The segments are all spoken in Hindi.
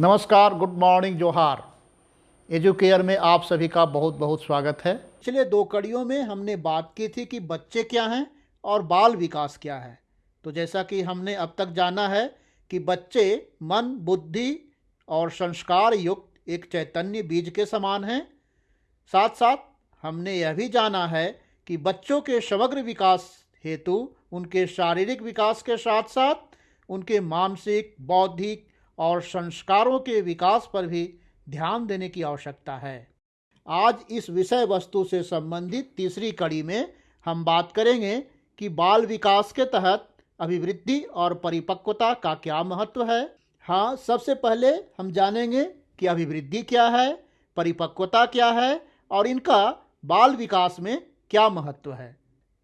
नमस्कार, गुड मॉर्निंग, जोहार। एजुकेयर में आप सभी का बहुत बहुत स्वागत है। पिछले दो कड़ियों में हमने बात की थी कि बच्चे क्या हैं और बाल विकास क्या है। तो जैसा कि हमने अब तक जाना है कि बच्चे मन, बुद्धि और संस्कार युक्त एक चैतन्य बीज के समान हैं। साथ साथ हमने यह भी जाना है कि बच्चों के समग्र विकास हेतु, उनके शारीरिक विकास के साथ साथ उनके मानसिक, बौद्धिक और संस्कारों के विकास पर भी ध्यान देने की आवश्यकता है। आज इस विषय वस्तु से संबंधित तीसरी कड़ी में हम बात करेंगे कि बाल विकास के तहत अभिवृद्धि और परिपक्वता का क्या महत्व है। हाँ सबसे पहले हम जानेंगे कि अभिवृद्धि क्या है, परिपक्वता क्या है और इनका बाल विकास में क्या महत्व है।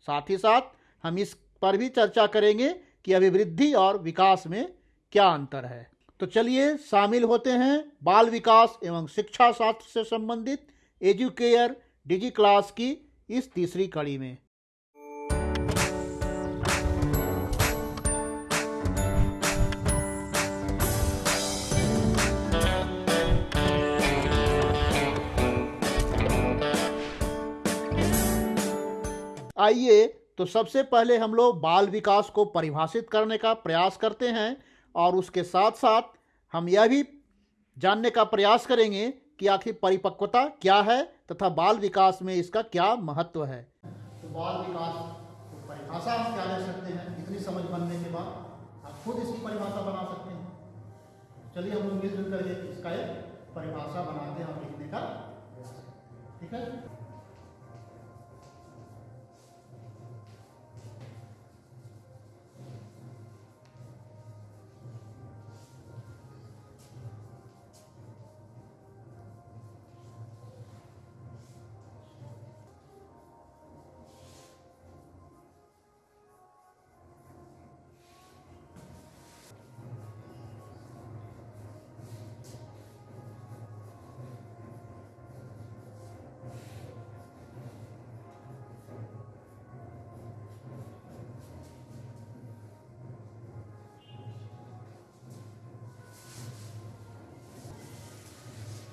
साथ ही साथ हम इस पर भी चर्चा करेंगे कि अभिवृद्धि और विकास में क्या अंतर है। तो चलिए शामिल होते हैं बाल विकास एवं शिक्षा शास्त्र से संबंधित एजुकेयर डिजी क्लास की इस तीसरी कड़ी में। आइए तो सबसे पहले हम लोग बाल विकास को परिभाषित करने का प्रयास करते हैं और उसके साथ साथ हम यह भी जानने का प्रयास करेंगे कि आखिर परिपक्वता क्या है तथा बाल विकास में इसका क्या महत्व है। तो बाल विकास को परिभाषा हम क्या ले सकते हैं? इतनी समझ बनने के बाद आप खुद इसकी परिभाषा बना सकते हैं। चलिए हम लोग मिलजुल इसका एक परिभाषा बनाते हैं और लिखने का ठीक है?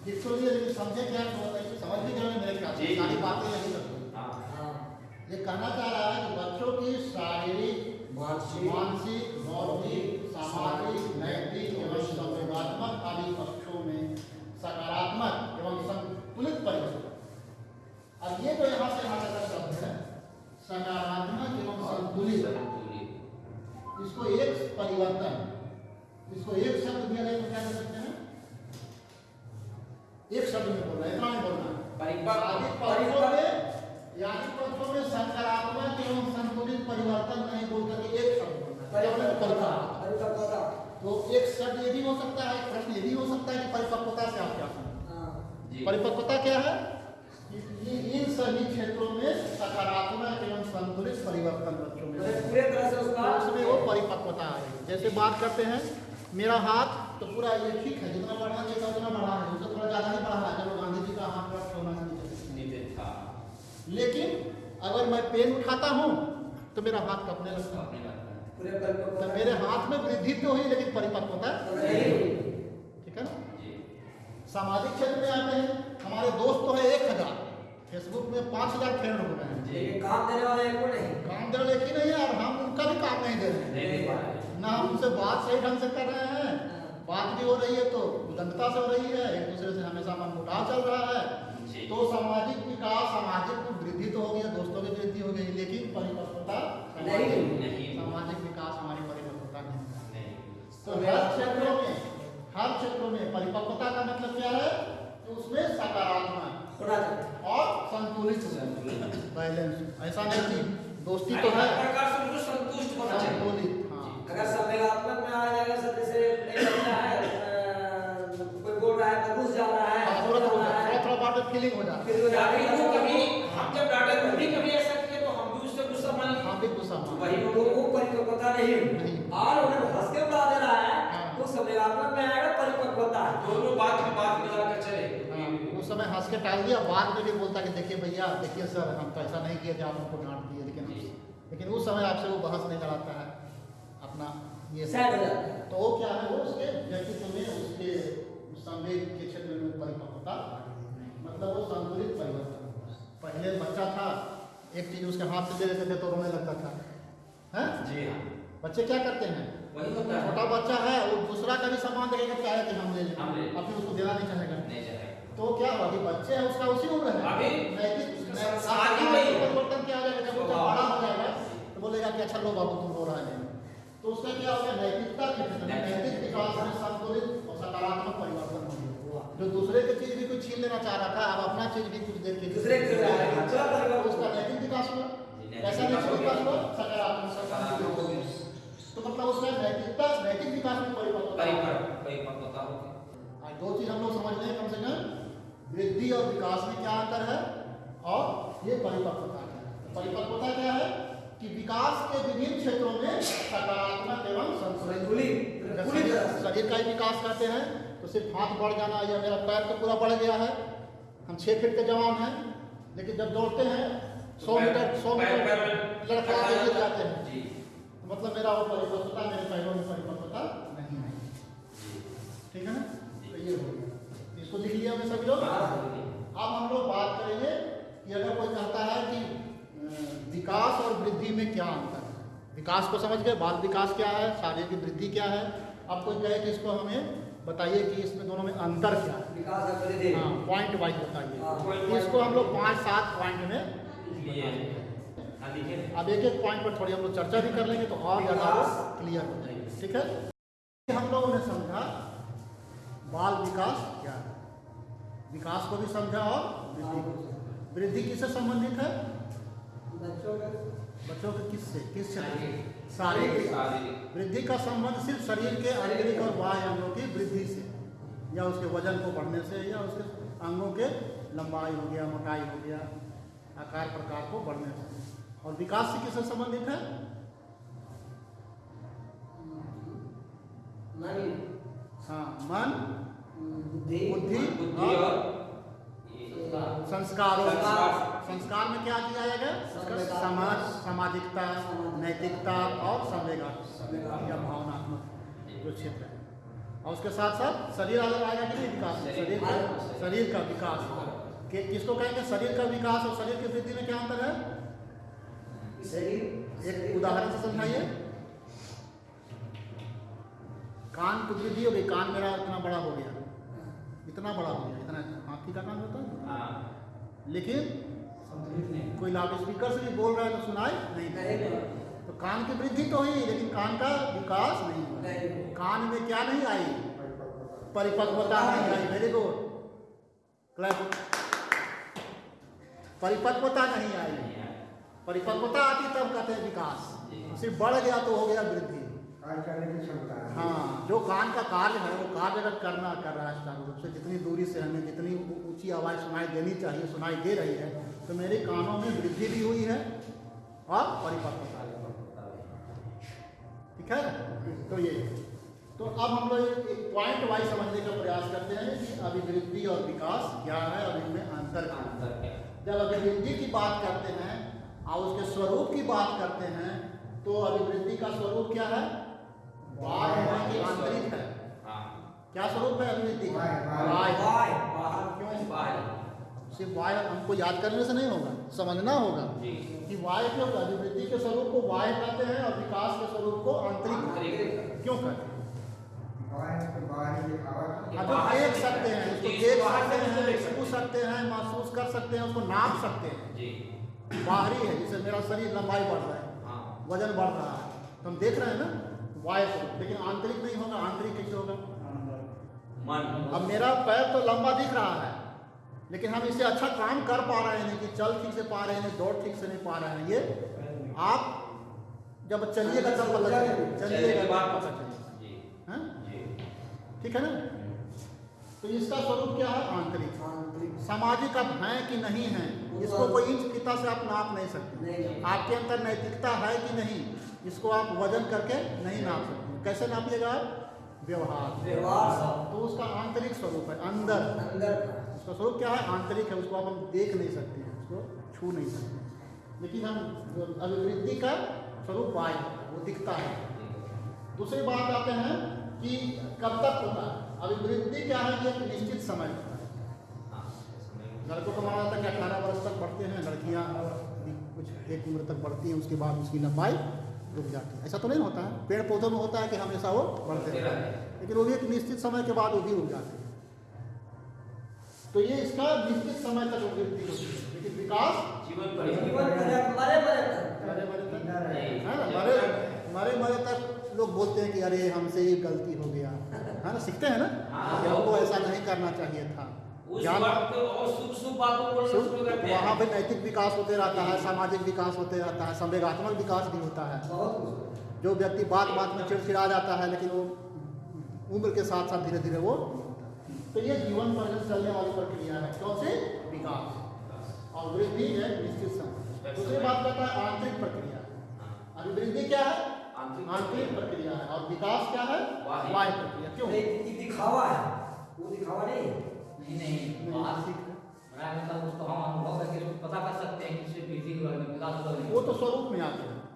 लेकिन समझे क्या समझ भी मेरे ख्याल से सारी बातें यही सब ये कहना चाह रहा है कि बच्चों की शारीरिक मानसिक मानसिक बौद्धिक सामाजिक नैतिक एवं संवेगात्मक आदि पक्षों में सकारात्मक एवं संतुलित परिवर्तन अब ये जो यहाँ से यहाँ तक शब्द है सकारात्मक एवं संतुलित इसको एक परिवर्तन इसको एक शब्द दिया जाए तो क्या कर सकते हैं एक शब्द में बोलना है इतना नहीं बोलना परिपक्व- आदि पक्षों में यानी पक्षों में सकारात्मक एवं संतुलित परिवर्तन नहीं बोल करके एक शब्द बोलना है क्या बोलना है? परिपक्वता तो एक शब्द ये भी हो सकता है प्रश्न ये भी हो सकता है कि परिपक्वता से आप क्या समझते हैं? परिपक्वता क्या है कि ये इन सभी क्षेत्रों में सकारात्मक एवं संतुलित परिवर्तन बच्चों में हो। पूरे तरह से उसका तो उसमें वो परिपक्वता आएगी जैसे बात करते हैं मेरा हाथ तो पूरा ये ठीक है जितना बढ़ा चाहिए उतना बढ़ा है। उससे थोड़ा ज़्यादा ही बढ़ा है चलो गांधी जी का हाथ रख होना चाहिए था लेकिन अगर मैं पेन उठाता हूँ तो मेरा हाथ कपने लगता है। तो मेरे हाथ में वृद्धि तो हुई लेकिन परिपक्वता नहीं। ठीक है ना? सामाजिक क्षेत्र में आते हैं हमारे दोस्त तो है एक हज़ार। फेसबुक में पाँच हज़ार फ्रेंड हो गए हैं। काम देने वाला एक को नहीं। काम दे रहे लेकिन नहीं यार हम उनका भी काम नहीं दे रहे हैं। ना हम उनसे बात सही ढंग से कर रहे हैं बात भी हो रही है तो उदंगता से हो रही है एक दूसरे से हमेशा मन मुटाव चल रहा है। तो सामाजिक विकास सामाजिक वृद्धि तो हो गया दोस्तों की वृद्धि हो गई लेकिन परिपक्वता नहीं, नहीं। सामाजिक विकास हमारी परिपक्वता नहीं तो तो हर क्षेत्रों में हर क्षेत्रों में परिपक्वता का मतलब क्या है? कि उसमें सकारात्मक और संतुलित बैलेंस। ऐसा नहीं कि दोस्ती तो है। संतुष्ट संतुलित हाँ। अगर संवेगात्मक फीलिंग हो जाती फिर वो जाके अभी कभी हम जब डांटे कभी कभी ऐसा किए तो हम भी उससे गुस्सा मान है। लिए हाँ भी गुस्सा मान वही वो वो परिपक्वता नहीं नहीं। और उन्हें हंस के उड़ा दे रहा है। हाँ। तो संवेगात्मक में आएगा परिपक्वता दोनों बात में बात मिला कर चले। हाँ, उस समय हंस के टाल दिया बाद में भी बोलता कि देखिए भैया देखिए सर हम तो ऐसा नहीं किए थे आप हमको डांट दिए लेकिन लेकिन उस समय आपसे वो बहस नहीं लड़ाता है अपना ये सैड हो जाता है। तो वो क्या है वो उसके व्यक्तित्व में उसके मतलब वो संतुलित परिवर्तन पहले बच्चा था एक चीज़ उसके हाथ से दे देते थे तो रोने लगता था। हैं? जी हाँ। बच्चे क्या करते हैं? वही होता है। छोटा बच्चा है वो दूसरा का भी सामान देखेंगे क्या है कि हम ले लें। अब फिर उसको देना नहीं चाहेगा। नहीं चाहेगा। तो क्या हुआ कि बच्चे है उसका उसी उम्र है। परिवर्तन क्या आ जाएगा जब बच्चा बड़ा हो जाएगा तो बोलेगा कि अच्छा लो बाबू तुम रो रहा है तो उसका क्या हो गया? नैतिकता नैतिक विकास में संतुलित और सकारात्मक परिवर्तन। जो दूसरे की चीज़ भी कुछ छीन लेना चाह रहा था अब अपना चीज़ भी कुछ देर के दूसरे है। उसका नैतिक विकास हुआ। कैसा नैतिक विकास हुआ सकारात्मक हो गया। तो मतलब उसका नैतिकता नैतिक विकास में परिपक्वता हो दो चीज़ हम लोग समझ लें कम से कम। वृद्धि और विकास में क्या अंतर है? और ये परिपक्वता है। परिपक्वता क्या है? कि विकास के विभिन्न क्षेत्रों में सकारात्मक एवं संतुलित शरीर का ही विकास करते हैं तो सिर्फ़ हाथ बढ़ जाना या मेरा पैर तो पूरा बढ़ गया है। हम छः फीट के जवान हैं लेकिन जब दौड़ते हैं सौ मीटर सौ मीटर लड़का गिर जाते हैं। तो मतलब मेरा वो परिपक्वता मेरे पैरों में परिपक्वता नहीं है। ठीक है ना? तो ये हो गया। इसको लिख लिया हमने सभी लोग? अब हम लोग बात करेंगे कि अगर कोई कहता है कि विकास और वृद्धि में क्या अंतर है? विकास को समझ गए बाल विकास क्या है शारीरिक वृद्धि क्या है? अब कोई कहे कि इसको हमें बताइए कि इसमें दोनों में अंतर क्या है? हाँ पॉइंट वाइज हाँ, बताइए इसको हम लोग पाँच सात पॉइंट में हाँ अब एक एक। पॉइंट पर थोड़ी हम लोग चर्चा भी कर लेंगे तो और ज़्यादा क्लियर हो जाएगी। ठीक है? हम लोगों ने समझा बाल विकास क्या है। विकास को भी समझा और वृद्धि वृद्धि किससे संबंधित है? बच्चों के। बच्चों के किससे? किस? शारीरिक। वृद्धि का संबंध सिर्फ़ शरीर के आंतरिक और बाह्य अंगों या उसके वज़न को बढ़ने से या उसके अंगों के लंबाई हो गया मोटाई हो गया आकार प्रकार को बढ़ने से। और विकास से किससे संबंधित है? मन। हाँ मन बुद्धि। और संस्कारों। संस्कार। संस्कार में क्या दिया जाएगा समाज सामाजिकता। नैतिकता और संवेगा संवेगा। या भावनात्मक जो क्षेत्र है। और उसके साथ साथ शरीर अगर आएगा कि नहीं विकास? शरीर। शरीर का शरीर का विकास। कि किसको कहेंगे? शरीर का विकास और शरीर की वृद्धि में क्या अंतर है? शरीर एक उदाहरण से समझाइए। कान की वृद्धि हो गई कान मेरा इतना बड़ा हो गया। इतना बड़ा हो गया। इतना हाथी का कान होता है? हाँ। लेकिन कोई लाउड स्पीकर से भी बोल रहा है तो सुनाई नहीं। कान की वृद्धि तो हुई लेकिन कान का विकास नहीं हुआ। कान में क्या नहीं आई? परिपक्वता नहीं आई। वेरी गुड परिपक्वता नहीं आई। परिपक्वता आती तब कहते हैं विकास। सिर्फ़ बढ़ गया तो हो गया वृद्धि। है हाँ जो कान का कार्य है वो कार्य अगर करना कर रहा है चारों रूप से जितनी दूरी से हमें जितनी ऊँची आवाज़ सुनाई देनी चाहिए सुनाई दे रही है तो मेरे कानों में वृद्धि भी हुई है और परिपक्वता भी। है तो ये। तो अब हम लोग एक पॉइंट वाइज समझने का प्रयास करते हैं कि अभिवृद्धि और विकास क्या है और इनमें अंतर क्या अंतर है? जब अभिवृद्धि की बात करते हैं और उसके स्वरूप की बात करते हैं तो अभिवृद्धि का स्वरूप क्या है? है कि आंतरिक है। हाँ। क्या स्वरूप है अभिवृद्धि का? बाहर बाहर क्यों बाहर सिर्फ़ बाह्य हमको याद करने से नहीं होगा समझना होगा। जी। कि बाह्य क्यों अभिवृद्धि के स्वरूप को बाह्य कहते हैं और विकास के स्वरूप को आंतरिक क्यों कहते हैं? देख सकते हैं उसको देख सकते हैं छू सकते हैं महसूस कर सकते हैं उसको नाप सकते हैं। बाहरी है जैसे मेरा शरीर लंबाई बढ़ रहा है हाँ। वज़न बढ़ रहा है। तो हम देख रहे हैं ना वाय स्वरूप लेकिन आंतरिक नहीं होगा आंतरिक कैसे होगा? मन। अब मेरा पैर तो लंबा दिख रहा है लेकिन हम इससे अच्छा काम कर पा रहे हैं कि चल ठीक से पा रहे हैं दौड़ ठीक से नहीं पा रहे हैं। ये आप जब चलिएगा तब पता चलेगा चलिएगा बाद पता चलेगा हैं? जी। ठीक है ना? तो इसका स्वरूप क्या है? आंतरिक। आंतरिक। सामाजिक आप हैं कि नहीं हैं? इसको कोई इंच फिता से आप नाप नहीं सकते। नहीं आपके अंदर नैतिकता है कि नहीं इसको आप वज़न करके नहीं नाप सकते। कैसे नापिएगा आप? व्यवहार। व्यवहार। तो उसका आंतरिक स्वरूप है अंदर। अंदर उसका स्वरूप क्या है? आंतरिक है उसको आप हम देख नहीं सकते हैं उसको छू नहीं सकते लेकिन हम अभिवृद्धि का स्वरूप बाह्य वो दिखता है। दूसरी बात आते हैं कि कब तक होता है? अभिवृद्धि क्या है? ये एक निश्चित समय। होता है हाँ लड़कों को माना जाता है कि अठारह वर्ष तक बढ़ते हैं लड़कियाँ कुछ एक उम्र तक बढ़ती हैं उसके बाद उसकी लंबाई रुक जाती है। ऐसा तो नहीं होता है। पेड़ पौधों में होता है कि हमेशा वो बढ़ते रहते हैं। लेकिन वो भी एक निश्चित समय के बाद वो भी रुक जाते हैं। तो ये इसका निश्चित समय तक वृद्धि होती है। लेकिन विकास? जीवन पर्यंत जीवन मरे मरे तक। मरे मरे तक। ज़िंदा रहे। है ना मरे मरे मरे तक लोग बोलते हैं कि अरे हमसे ये गलती हो गया। है ना सीखते हैं ना? हाँ। कि हमको ऐसा नहीं करना चाहिए था। उस ज्ञान वक्त और शुभ शुभ बातों को बोलना शुरू करते वहाँ पे नैतिक विकास होते रहता है सामाजिक विकास होते रहता है संवेगात्मक विकास भी होता है। जो व्यक्ति बात बात में चिड़चिड़ा जाता है लेकिन वो उम्र के साथ साथ धीरे धीरे वो तो ये जीवन पर्यंत चलने वाली प्रक्रिया है। कौन से? विकास। और वृद्धि है निश्चित समय। दूसरी बात कहता है आंतरिक प्रक्रिया। अभी वृद्धि क्या है? आंतरिक आंतरिक प्रक्रिया। है। और विकास क्या है? बाह्य। बाह्य प्रक्रिया। क्यों? दिखावा है। वो दिखावा नहीं है। नहीं नहीं। बात बड़ा मतलब उसको हम अनुभव करके उसको पता कर सकते हैं कि वृद्धि हुआ है विकास हुआ है। वो तो स्वरूप में आते हैं।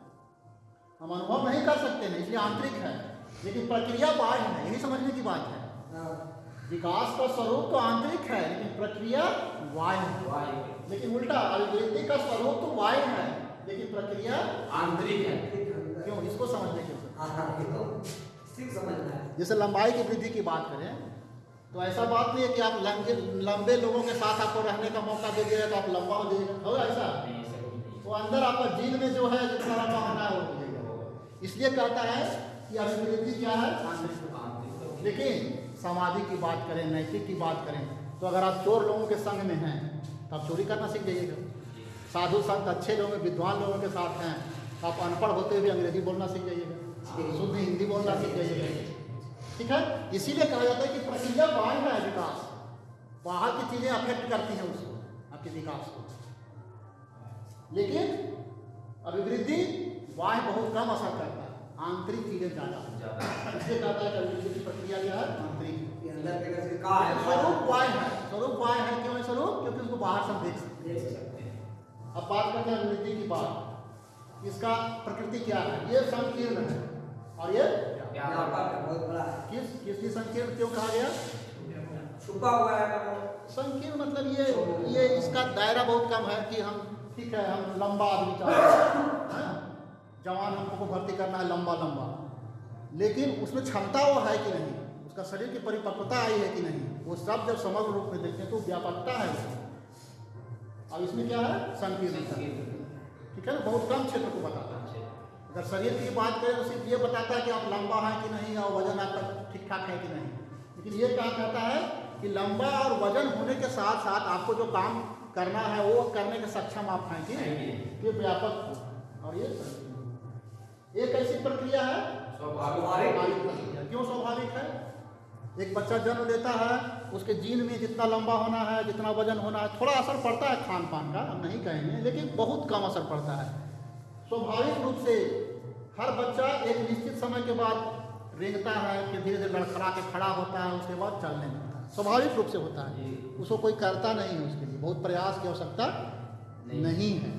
हम अनुभव नहीं कर सकते हैं इसलिए आंतरिक है। लेकिन प्रक्रिया बाह्य है यही समझने की बात है। हाँ, विकास का स्वरूप तो आंतरिक है लेकिन प्रक्रिया है। वायु लेकिन उल्टा अभिवृद्धि का स्वरूप तो बाह्य है लेकिन प्रक्रिया आंतरिक है। क्यों? इसको समझने की हाँ, हाँ, तो है है। जैसे लंबाई की वृद्धि की बात करें तो ऐसा बात नहीं है कि आप लंबे लंबे लोगों के साथ आपको रहने का मौका दे दिया तो आप लंबा हो जाइएगा होगा ऐसा? वो अंदर आपका जीन में जो है जितना लंबा होना है वो इसलिए कहता है कि अभिवृद्धि क्या है? लेकिन सामाजिक की बात करें, नैतिक की बात करें तो अगर आप चोर लोगों के संग में हैं तो आप चोरी करना सीख जाइएगा। साधु संत अच्छे लोग विद्वान लोगों के साथ हैं तो आप अनपढ़ होते हुए अंग्रेज़ी बोलना सीख जाइएगा, शुद्ध हिंदी बोलना सीख जाइएगा। ठीक है? इसीलिए कहा जाता है कि प्रक्रिया बाहर का है विकास। बाहर की चीज़ें अफेक्ट करती हैं उसको, आपके विकास को। लेकिन अभिवृद्धि बाह्य बहुत कम असर करता है। आंतरिक चीज़ें ज़्यादा ज़्यादा। इसलिए कहता है कि की प्रक्रिया क्या है आंतरिक। ये अंदर के कैसे का है? स्वरूप बाह्य है। स्वरूप है क्यों है स्वरूप? क्योंकि उसको बाहर से देख सकते हैं। अब बात करते हैं की बात। इसका प्रकृति क्या है? ये संकीर्ण है। और ये है किस किस लिए संकीर्ण क्यों कहा गया? छुपा हुआ है मतलब। संकीर्ण मतलब ये ये इसका दायरा बहुत कम है कि हम ठीक है हम लंबा आदमी चाहते हैं। है? जवान हमको भर्ती करना है लंबा लंबा। लेकिन उसमें क्षमता वो है कि नहीं? उसका शरीर की परिपक्वता आई है कि नहीं? वो सब जब समग्र रूप में देखते हैं तो व्यापकता है उसमें। और इसमें क्या है? संकीर्णता ठीक है ना? बहुत कम क्षेत्र को बताता है। अगर शरीर की बात करें तो सिर्फ़ ये बताता है कि आप लंबा हैं कि नहीं और वज़न आपका ठीक ठाक है कि नहीं। लेकिन ये क्या कहता है कि लंबा और वज़न होने के साथ साथ आपको जो काम करना है वो करने के सक्षम आप हैं कि नहीं? ये व्यापक और ये एक ऐसी प्रक्रिया है? स्वाभाविक प्रक्रिया। क्यों स्वाभाविक है? एक बच्चा जन्म लेता है उसके जीन में जितना लंबा होना है जितना वज़न होना है थोड़ा असर पड़ता है खान पान का हम नहीं कहेंगे लेकिन बहुत कम असर पड़ता है। स्वाभाविक रूप से हर बच्चा एक निश्चित समय के बाद रेंगता है फिर धीरे धीरे लड़खड़ा के खड़ा होता है उसके बाद चलने लगता है। स्वाभाविक रूप से होता है। उसको कोई करता नहीं है उसके लिए बहुत प्रयास की आवश्यकता नहीं। नहीं है।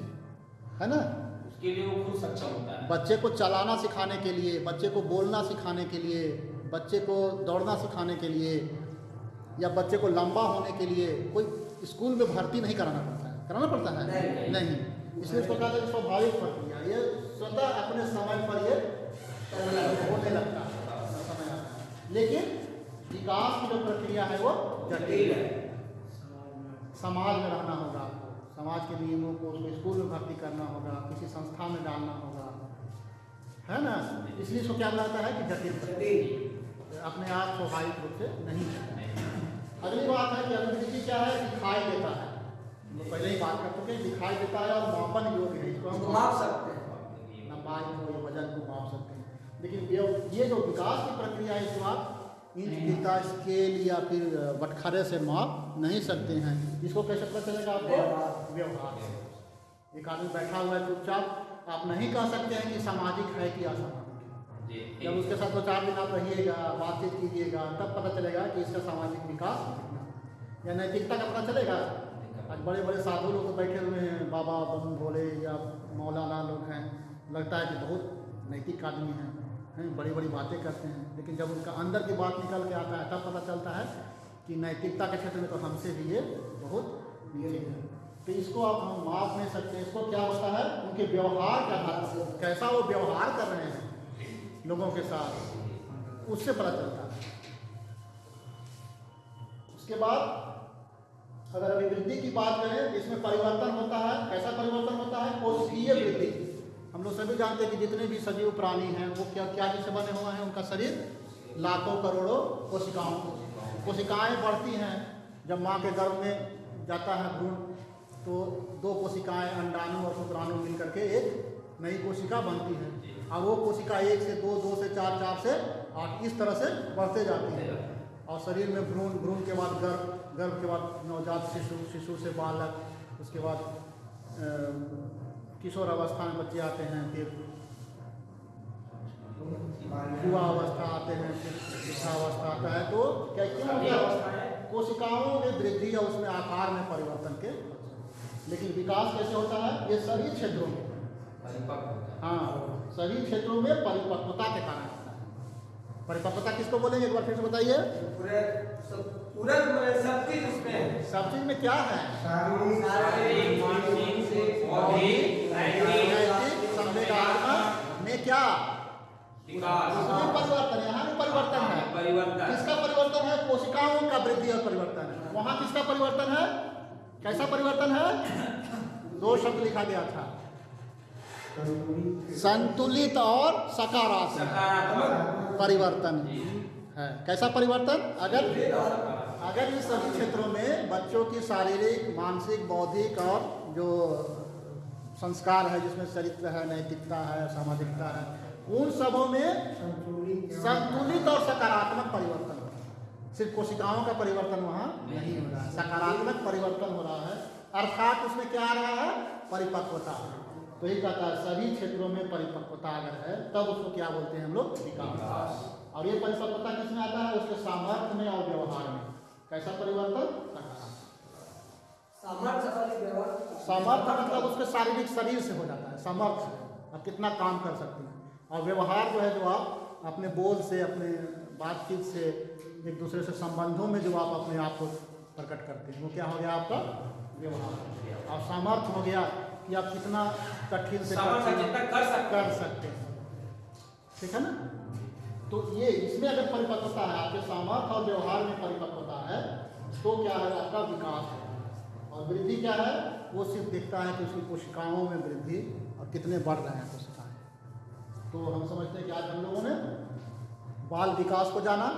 है ना? उसके लिए वो खुद सक्षम होता है। बच्चे को चलाना सिखाने के लिए बच्चे को बोलना सिखाने के लिए बच्चे को दौड़ना सिखाने के लिए या बच्चे को लंबा होने के लिए कोई स्कूल में भर्ती नहीं कराना पड़ता है। कराना पड़ता है? नहीं। नहीं। इसलिए इसको कहते हैं स्वाभाविक प्रक्रिया ये स्वतः अपने समय पर ये होने लगता है। लेकिन विकास की जो प्रक्रिया है वो जटिल है। समाज में रहना होगा। समाज के नियमों को उसको स्कूल में भर्ती करना होगा किसी संस्था में डालना होगा है ना? इसलिए इसको क्या लगता है कि जटिल अपने आप स्वाभाविक रूप से नहीं अगली बात है कि अभिवृद्धि क्या है? दिखाई देता है। लोग पहले ही बात कर चुके दिखाई देता है और मापन योग्य है। इसको हम माप सकते हैं। लंबाई को या वज़न को माप सकते हैं। लेकिन ये ये जो विकास की प्रक्रिया है इसको आप इंच बीता स्केल या फिर बटखरे से माप नहीं सकते हैं। इसको कैसे पता चलेगा आपको? व्यवहार। व्यवहार से। एक आदमी बैठा हुआ है चुपचाप। आप नहीं कह सकते हैं कि सामाजिक है कि असामाजिक है। जब उसके साथ दो चार दिन आप रहिएगा बातचीत कीजिएगा तब पता चलेगा कि इसका सामाजिक विकास या नैतिकता का पता चलेगा? आज बड़े बड़े साधु लोग तो बैठे हुए हैं बाबा बम भोले या मौलाना लोग हैं। लगता है कि बहुत नैतिक आदमी हैं। हैं बड़ी बड़ी बातें करते हैं। लेकिन जब उनका अंदर की बात निकल के आता है, तब पता चलता है कि नैतिकता के क्षेत्र में तो हमसे भी ये बहुत नीचे है। तो इसको आप हम माप नहीं सकते। इसको क्या होता है? उनके व्यवहार के आधार पर। कैसा वो व्यवहार कर रहे हैं लोगों के साथ, उससे पता चलता है। उसके बाद अगर अभिवृद्धि की बात करें, इसमें परिवर्तन होता है। कैसा परिवर्तन होता है कोशिकीय वृद्धि हम लोग सभी जानते हैं कि जितने भी सजीव प्राणी हैं, वो क्या क्या जिससे बने हुए हैं, उनका शरीर लाखों करोड़ों कोशिकाओं कोशिकाएँ बढ़ती हैं, जब माँ के गर्भ में जाता है भ्रूण तो दो कोशिकाएँ, अंडाणु और शुक्राणु मिल करके एक नई कोशिका बनती है। अब वो कोशिका एक से दो दो से चार चार से आठ, इस तरह से बढ़ते जाती है। और शरीर में भ्रूण भ्रूण के बाद गर्भ गर्भ के बाद नवजात शिशु शिशु से बालक, उसके बाद किशोर अवस्था में बच्चे आते हैं फिर युवा अवस्था आते हैं फिर अवस्था आता है। तो क्या क्यों है कोशिकाओं में वृद्धि या उसमें आकार में परिवर्तन के। लेकिन विकास कैसे होता है? ये सभी क्षेत्रों में। हाँ सभी क्षेत्रों में परिपक्वता के कारण होता है। परिपक्वता किसको बोलेंगे? एक बार फिर से बताइए। पूरे सब चीज़ उसमें सब चीज़ में क्या है? में क्या परिवर्तन यहाँ परिवर्तन है। परिवर्तन किसका परिवर्तन? है कोशिकाओं का वृद्धि और परिवर्तन है वहाँ किसका परिवर्तन। है कैसा परिवर्तन। है दो शब्द लिखा गया था संतुलित और सकारात्मक परिवर्तन। है कैसा परिवर्तन। अगर अगर इस सभी क्षेत्रों में बच्चों की शारीरिक, मानसिक, बौद्धिक और जो संस्कार है जिसमें चरित्र है नैतिकता है सामाजिकता है उन सबों में संतुलित और सकारात्मक परिवर्तन हो सिर्फ़ कोशिकाओं का परिवर्तन वहाँ नहीं हो रहा है। सकारात्मक परिवर्तन हो रहा है। अर्थात उसमें क्या आ रहा है? परिपक्वता। तो ये कहता है सभी क्षेत्रों में परिपक्वता अगर है तब उसको क्या बोलते हैं हम लोग? विकास। और ये परिपक्वता किसमें आता है? उसके सामर्थ्य में और व्यवहार में। कैसा परिवर्तन? सामर्थ्य मतलब उसके शारीरिक शरीर से हो जाता है। सामर्थ्य आप कितना काम कर सकते हैं। और व्यवहार जो है जो आप अपने बोल से अपने बातचीत से एक दूसरे से संबंधों में जो आप अपने आप को प्रकट करते हैं वो क्या हो गया आपका? व्यवहार। और सामर्थ्य हो गया कि आप कितना कठिन से कर सकते कर सकते हैं। ठीक है ना? तो ये इसमें अगर परिपक्वता है आपके सामर्थ्य और व्यवहार में परिपक्वता है तो क्या है आपका विकास है और वृद्धि क्या है? वो सिर्फ़ देखता है कि उसकी कोशिकाओं में वृद्धि और कितने बढ़ रहे हैं कोशिकाएँ तो हम समझते हैं कि आज हम लोगों ने बाल विकास को जाना,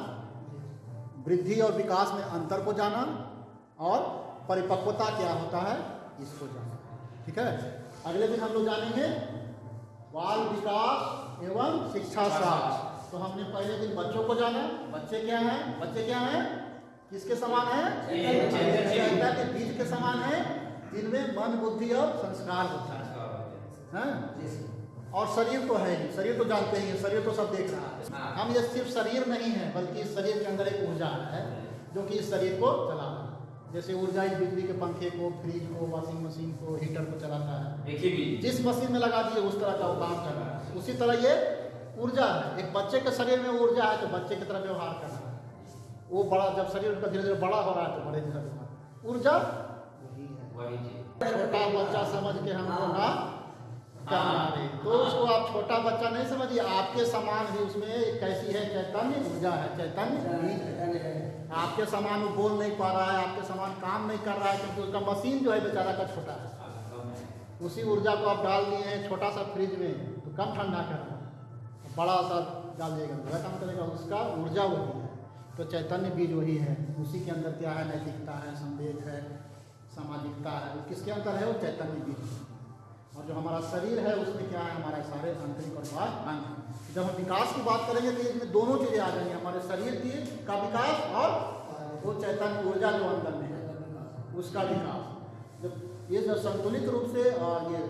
वृद्धि और विकास में अंतर को जाना और परिपक्वता क्या होता है, इसको जाना। ठीक है? अगले दिन हम लोग जानेंगे बाल विकास एवं शिक्षा शास्त्र। तो हमने पहले दिन बच्चों को जाना। बच्चे क्या हैं? बच्चे क्या हैं? किसके समान है? के बीज के समान है जिनमें मन बुद्धि और संस्कार होता है। हैं? और शरीर तो है ही शरीर तो जानते ही शरीर तो सब देख रहा है। हाँ। हम ये सिर्फ़ शरीर नहीं है बल्कि इस शरीर के अंदर एक ऊर्जा है जो कि इस शरीर को चला रहा है। जैसे ऊर्जा इस बिजली के पंखे को फ्रिज को वॉशिंग मशीन को हीटर को चलाता है। जिस मशीन में लगा दिए उस तरह का वो काम कर रहा है। उसी तरह ये ऊर्जा है। एक बच्चे के शरीर में ऊर्जा है तो बच्चे की तरह व्यवहार कर रहा है। वो बड़ा जब शरीर उसका धीरे धीरे बड़ा हो रहा है तो बड़े धीरे व्यवहार ऊर्जा वही है। वही चीज़। छोटा बच्चा समझ के हमको ना करना तो उसको आप छोटा बच्चा नहीं समझिए आपके समान ही उसमें कैसी है चैतन्य ऊर्जा है चैतन्य। आपके समान वो बोल नहीं पा रहा है आपके समान काम नहीं कर रहा है क्योंकि उसका मशीन जो है बेचारा का छोटा है। उसी ऊर्जा को आप डाल दिए हैं छोटा सा फ्रिज में तो कम ठंडा कर रहा है। बड़ा सा डाल दिएगा काम करेगा उसका ऊर्जा वही है। तो चैतन्य बीज वही है। उसी के अंदर क्या है? नैतिकता है, संवेद है, सामाजिकता है। किसके अंदर है? वो चैतन्य बीज और जो हमारा शरीर है, उसमें क्या है? हमारे सारे आंतरिक और बाह्य अंग। जब हम विकास की बात करेंगे तो इसमें दोनों चीज़ें आ जाएँगी। हमारे शरीर की का विकास और वो चैतन्य ऊर्जा जो अंदर में है, उसका विकास। जब ये जब संतुलित रूप से और ये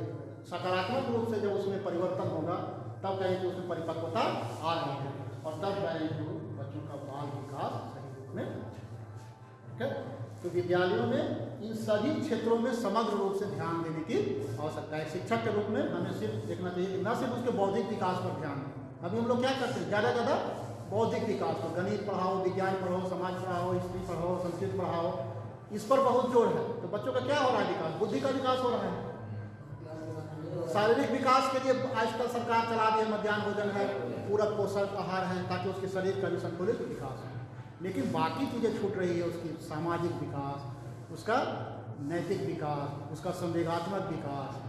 सकारात्मक रूप से जब उसमें परिवर्तन होगा, तब कहें कि उसमें परिपक्वता आ रही है। और तब कहें कि बच्चों का बाल विकास सही रूप में ठीक है तो विद्यालयों में इन सभी क्षेत्रों में समग्र रूप से ध्यान देने की आवश्यकता है। शिक्षक के रूप में हमें सिर्फ़ देखना चाहिए न सिर्फ़ उसके बौद्धिक विकास पर ध्यान अभी हम लोग क्या करते हैं? ज़्यादा ज़्यादा बौद्धिक विकास पर, गणित पढ़ाओ, विज्ञान पढ़ाओ, समाज पढ़ाओ, हिस्ट्री पढ़ाओ, संस्कृत पढ़ाओ, इस पर बहुत ज़ोर है। तो बच्चों का क्या हो रहा है विकास? बुद्धि का विकास हो रहा है। शारीरिक विकास के लिए आजकल सरकार चला दी है, मध्यान्ह भोजन है, पूरक पोषक आहार है, ताकि उसके शरीर का भी संतुलित विकास हो। लेकिन बाकी चीज़ें छूट रही है, उसकी सामाजिक विकास, उसका नैतिक विकास, उसका संवेगात्मक विकास।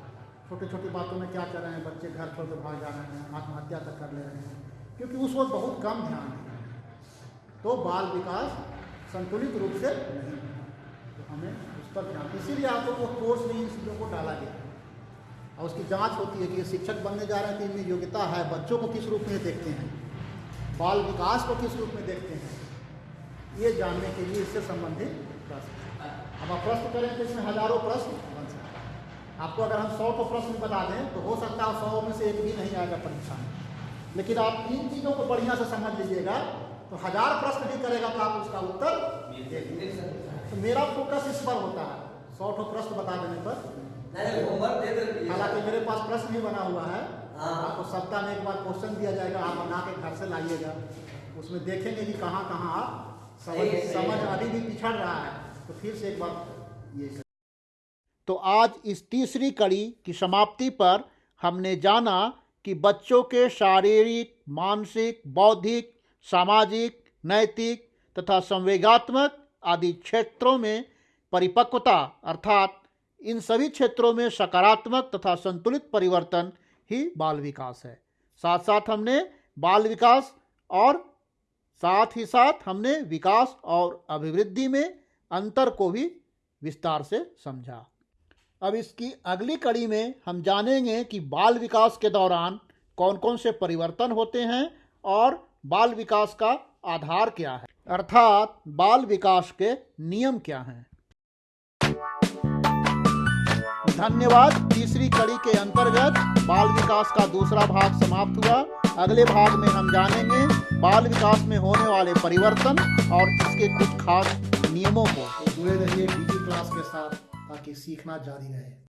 छोटी छोटी बातों में क्या कर रहे हैं, बच्चे घर छोड़ के भाग जा रहे हैं, आत्महत्या तक कर ले रहे हैं, क्योंकि उस वक्त बहुत कम ध्यान है। तो बाल विकास संतुलित रूप से नहीं तो हमें उस पर ध्यान, इसीलिए आप लोग को कोर्स में इन चीज़ों को डाला गया। और उसकी जाँच होती है कि ये शिक्षक बनने जा रहे हैं तो इनमें योग्यता है। बच्चों को किस रूप में देखते हैं? बाल विकास को किस रूप में देखते हैं? ये जानने के लिए इससे संबंधित प्रश्न। अब आप प्रश्न करें तो इसमें हज़ारों प्रश्न बन सकते आपको अगर हम सौ को प्रश्न बता दें तो हो सकता है सौ में से एक भी नहीं आएगा परीक्षा में। लेकिन आप इन चीज़ों को बढ़िया से समझ लीजिएगा तो हज़ार प्रश्न भी करेगा तो आप उसका उत्तर। तो मेरा फोकस इस पर होता है। सौ ठो प्रश्न बता देने पर हालाँकि मेरे पास प्रश्न भी बना हुआ है। हाँ। आपको सप्ताह में एक बार क्वेश्चन दिया जाएगा आप बना के घर से लाइएगा। उसमें देखेंगे कि कहाँ कहाँ आप समझ समझ अभी भी पिछड़ रहा है। तो फिर से एक बार ये तो आज इस तीसरी कड़ी की समाप्ति पर हमने जाना कि बच्चों के शारीरिक मानसिक बौद्धिक सामाजिक नैतिक तथा संवेगात्मक आदि क्षेत्रों में परिपक्वता अर्थात इन सभी क्षेत्रों में सकारात्मक तथा संतुलित परिवर्तन ही बाल विकास है। साथ साथ हमने बाल विकास और साथ ही साथ हमने विकास और अभिवृद्धि में अंतर को भी विस्तार से समझा। अब इसकी अगली कड़ी में हम जानेंगे कि बाल विकास के दौरान कौन कौन से परिवर्तन होते हैं और बाल विकास का आधार क्या है। अर्थात बाल विकास के नियम क्या हैं। धन्यवाद। तीसरी कड़ी के अंतर्गत बाल विकास का दूसरा भाग समाप्त हुआ। अगले भाग में हम जानेंगे बाल विकास में होने वाले परिवर्तन और इसके कुछ खास नियमों को। जुड़े रहिए क्लास के साथ ताकि सीखना जारी रहे।